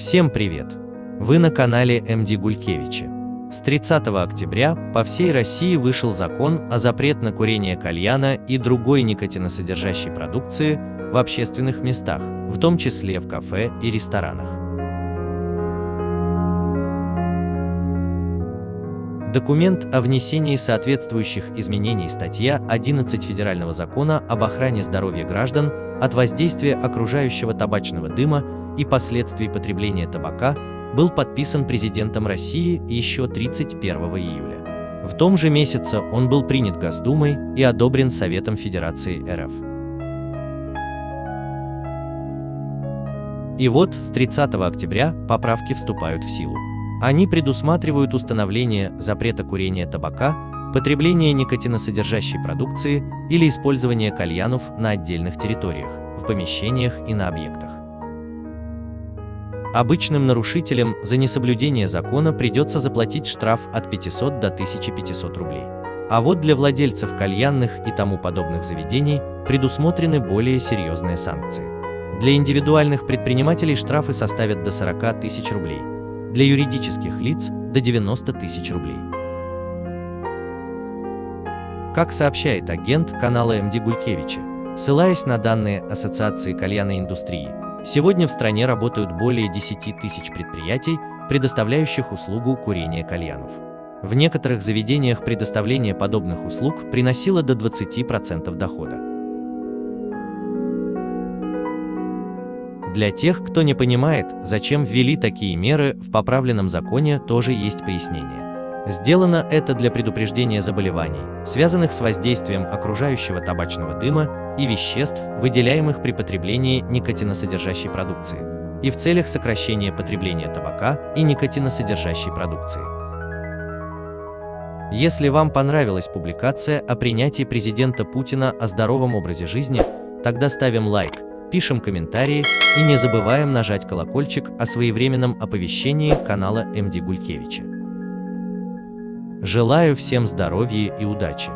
Всем привет! Вы на канале МД Гулькевича. С 30 октября по всей России вышел закон о запрет на курение кальяна и другой никотиносодержащей продукции в общественных местах, в том числе в кафе и ресторанах. Документ о внесении соответствующих изменений статья 11 Федерального закона об охране здоровья граждан от воздействия окружающего табачного дыма и последствий потребления табака был подписан президентом России еще 31 июля. В том же месяце он был принят Госдумой и одобрен Советом Федерации РФ. И вот с 30 октября поправки вступают в силу. Они предусматривают установление запрета курения табака, потребления никотиносодержащей продукции или использования кальянов на отдельных территориях, в помещениях и на объектах. Обычным нарушителям за несоблюдение закона придется заплатить штраф от 500 до 1500 рублей. А вот для владельцев кальянных и тому подобных заведений предусмотрены более серьезные санкции. Для индивидуальных предпринимателей штрафы составят до 40 тысяч рублей, для юридических лиц – до 90 тысяч рублей. Как сообщает агент канала МД Гулькевича, ссылаясь на данные Ассоциации кальянной индустрии, Сегодня в стране работают более 10 тысяч предприятий, предоставляющих услугу курения кальянов. В некоторых заведениях предоставление подобных услуг приносило до 20% дохода. Для тех, кто не понимает, зачем ввели такие меры, в поправленном законе тоже есть пояснение. Сделано это для предупреждения заболеваний, связанных с воздействием окружающего табачного дыма и веществ, выделяемых при потреблении никотиносодержащей продукции, и в целях сокращения потребления табака и никотиносодержащей продукции. Если вам понравилась публикация о принятии президента Путина о здоровом образе жизни, тогда ставим лайк, пишем комментарии и не забываем нажать колокольчик о своевременном оповещении канала МД Гулькевича. Желаю всем здоровья и удачи!